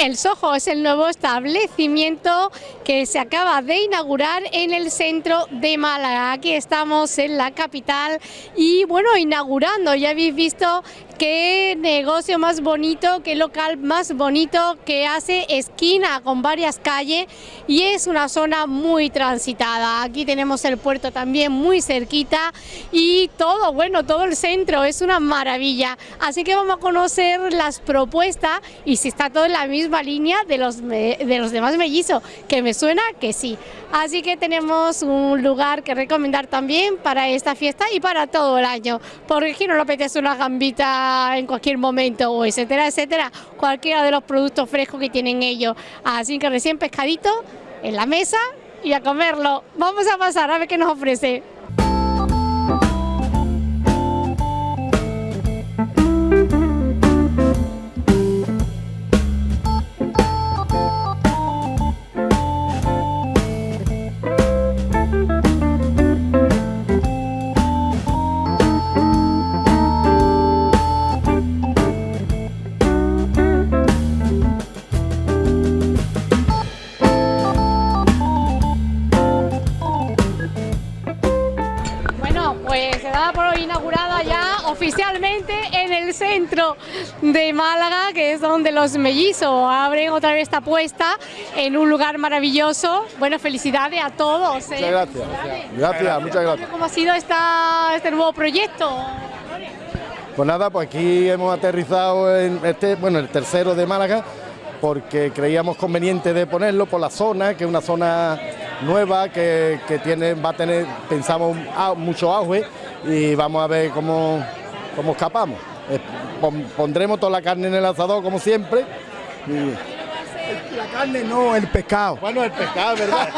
El Soho es el nuevo establecimiento que se acaba de inaugurar en el centro de Málaga. Aquí estamos en la capital y bueno, inaugurando, ya habéis visto qué negocio más bonito, qué local más bonito que hace esquina con varias calles y es una zona muy transitada. Aquí tenemos el puerto también muy cerquita y todo, bueno, todo el centro es una maravilla. Así que vamos a conocer las propuestas y si está todo en la misma línea de los, de los demás mellizos, que me suena que sí. Así que tenemos un lugar que recomendar también para esta fiesta y para todo el año, porque aquí no le apetece una gambita en cualquier momento, o etcétera, etcétera, cualquiera de los productos frescos que tienen ellos. Así que recién pescadito en la mesa y a comerlo. Vamos a pasar a ver qué nos ofrece. Oficialmente en el centro de Málaga, que es donde los mellizos abren otra vez esta apuesta en un lugar maravilloso. Bueno, felicidades a todos. ¿eh? Muchas gracias. Gracias, muchas gracias. ¿Cómo ha sido esta, este nuevo proyecto? Pues nada, pues aquí hemos aterrizado en este, bueno, el tercero de Málaga, porque creíamos conveniente de ponerlo por la zona, que es una zona nueva que, tiene, va a tener, pensamos, mucho auge y vamos a ver cómo, cómo escapamos. Eh, pondremos toda la carne en el asador como siempre. La carne no, el pescado. Bueno, el pescado, ¿verdad?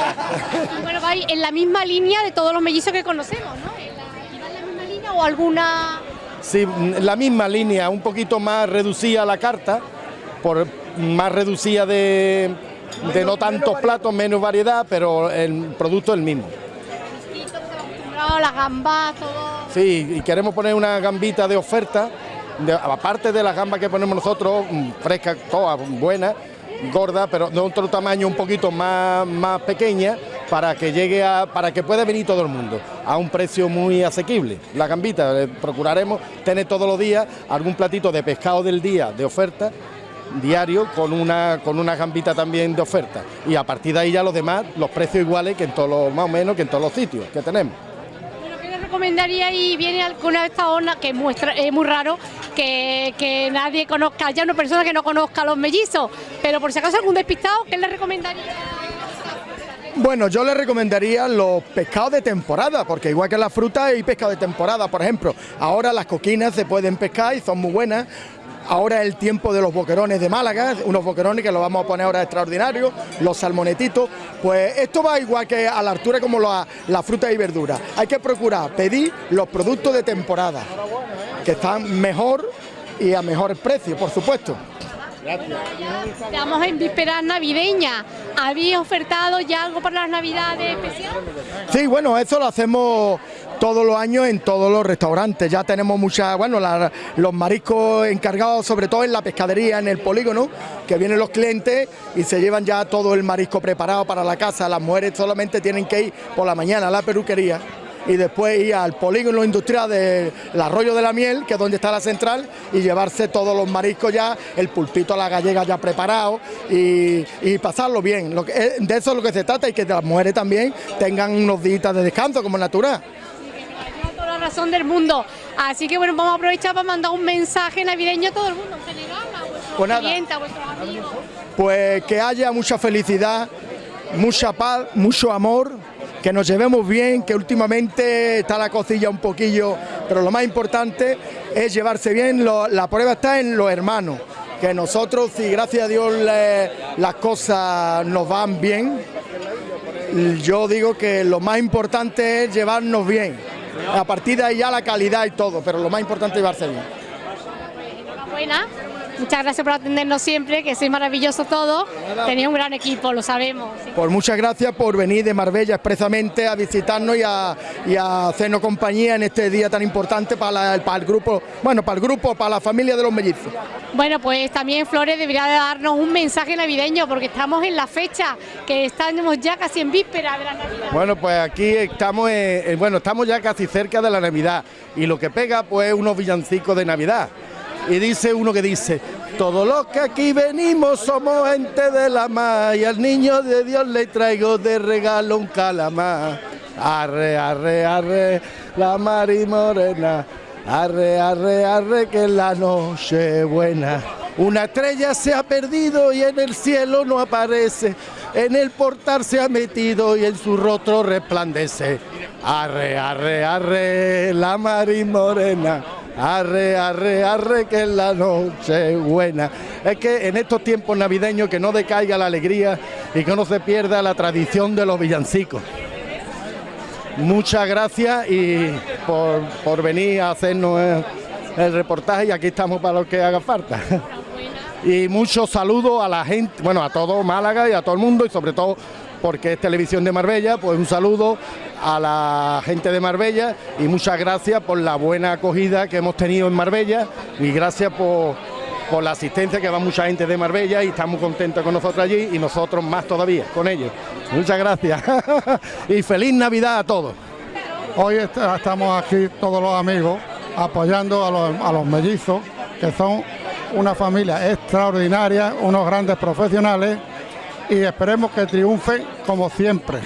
bueno, va en la misma línea de todos los mellizos que conocemos, ¿no? ¿En la, en la misma línea o alguna...? Sí, la misma línea, un poquito más reducida la carta, por más reducida de, de no tantos platos, menos variedad, pero el producto es el mismo las gambas, todo. Sí, y queremos poner una gambita de oferta, aparte de las gambas que ponemos nosotros, mm, frescas, todas buenas, gordas, pero de otro tamaño un poquito más, más pequeña, para que llegue a, para que pueda venir todo el mundo a un precio muy asequible. La gambita, eh, procuraremos tener todos los días algún platito de pescado del día de oferta diario con una con una gambita también de oferta y a partir de ahí ya los demás los precios iguales que en todos más o menos que en todos los sitios que tenemos recomendaría y viene alguna de estas zonas que muestra, es muy raro que, nadie conozca, ya una persona que no conozca los mellizos, pero por si acaso algún despistado, ¿qué le recomendaría? Bueno, yo le recomendaría los pescados de temporada, porque igual que la fruta hay pescado de temporada, por ejemplo, ahora las coquinas se pueden pescar y son muy buenas, Ahora el tiempo de los boquerones de Málaga, unos boquerones que los vamos a poner ahora extraordinarios, los salmonetitos. Pues esto va igual que a la altura como la, la fruta y verdura. Hay que procurar pedir los productos de temporada, que están mejor y a mejor precio, por supuesto. Gracias. Estamos en vísperas navideñas. ¿Habéis ofertado ya algo para las navidades especiales? Sí, bueno, eso lo hacemos todos los años en todos los restaurantes. Ya tenemos muchas, bueno, los mariscos encargados sobre todo en la pescadería, en el polígono, que vienen los clientes y se llevan ya todo el marisco preparado para la casa. Las mujeres solamente tienen que ir por la mañana a la peluquería y después ir al polígono industrial del Arroyo de la Miel, que es donde está la central, y llevarse todos los mariscos ya, el pulpito a la gallega ya preparado y, pasarlo bien. Lo que, de eso es lo que se trata y que las mujeres también tengan unos días de descanso como natural razón del mundo. Así que bueno, vamos a aprovechar para mandar un mensaje navideño a todo el mundo, en general, a vuestros pues clientes, a vuestros amigos. Pues que haya mucha felicidad, mucha paz, mucho amor, que nos llevemos bien, que últimamente está la cocilla un poquillo, pero lo más importante es llevarse bien, la prueba está en los hermanos, que nosotros, si gracias a Dios las cosas nos van bien, yo digo que lo más importante es llevarnos bien. A partir de ahí ya la calidad y todo, pero lo más importante es llevarse bien. Enhorabuena Muchas gracias por atendernos siempre, que sois maravilloso todo. Tenéis un gran equipo, lo sabemos. Pues muchas gracias por venir de Marbella expresamente a visitarnos y a, y a hacernos compañía en este día tan importante para, el, para el grupo, bueno, para el grupo, para la familia de los mellizos. Bueno, pues también Flores debería de darnos un mensaje navideño porque estamos en la fecha, que estamos ya casi en víspera de la Navidad. Bueno, pues aquí estamos, en- bueno, estamos ya casi cerca de la Navidad y lo que pega pues unos villancicos de Navidad. Y dice uno que dice, todos los que aquí venimos somos gente de la mar y al niño de Dios le traigo de regalo un calamar. Arre, arre, arre, la mar y morena. Arre, arre, arre, que la noche buena. Una estrella se ha perdido y en el cielo no aparece. En el portal se ha metido y en su rostro resplandece. Arre, arre, arre, la mar y morena. Arre, arre, arre, que es la noche buena. Es que en estos tiempos navideños que no decaiga la alegría y que no se pierda la tradición de los villancicos. Muchas gracias y por, por venir a hacernos el, el reportaje y aquí estamos para lo que haga falta. Y muchos saludos a la gente, bueno, a todo Málaga y a todo el mundo y sobre todo porque es televisión de Marbella, pues un saludo a la gente de Marbella y muchas gracias por la buena acogida que hemos tenido en Marbella y gracias por, por la asistencia que va mucha gente de Marbella y estamos contentos con nosotros allí y nosotros más todavía con ellos. Muchas gracias y feliz Navidad a todos. Hoy est- estamos aquí todos los amigos apoyando a los mellizos, que son una familia extraordinaria, unos grandes profesionales y esperemos que triunfen como siempre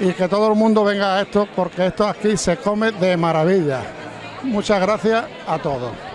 y que todo el mundo venga a esto porque esto aquí se come de maravilla. Muchas gracias a todos.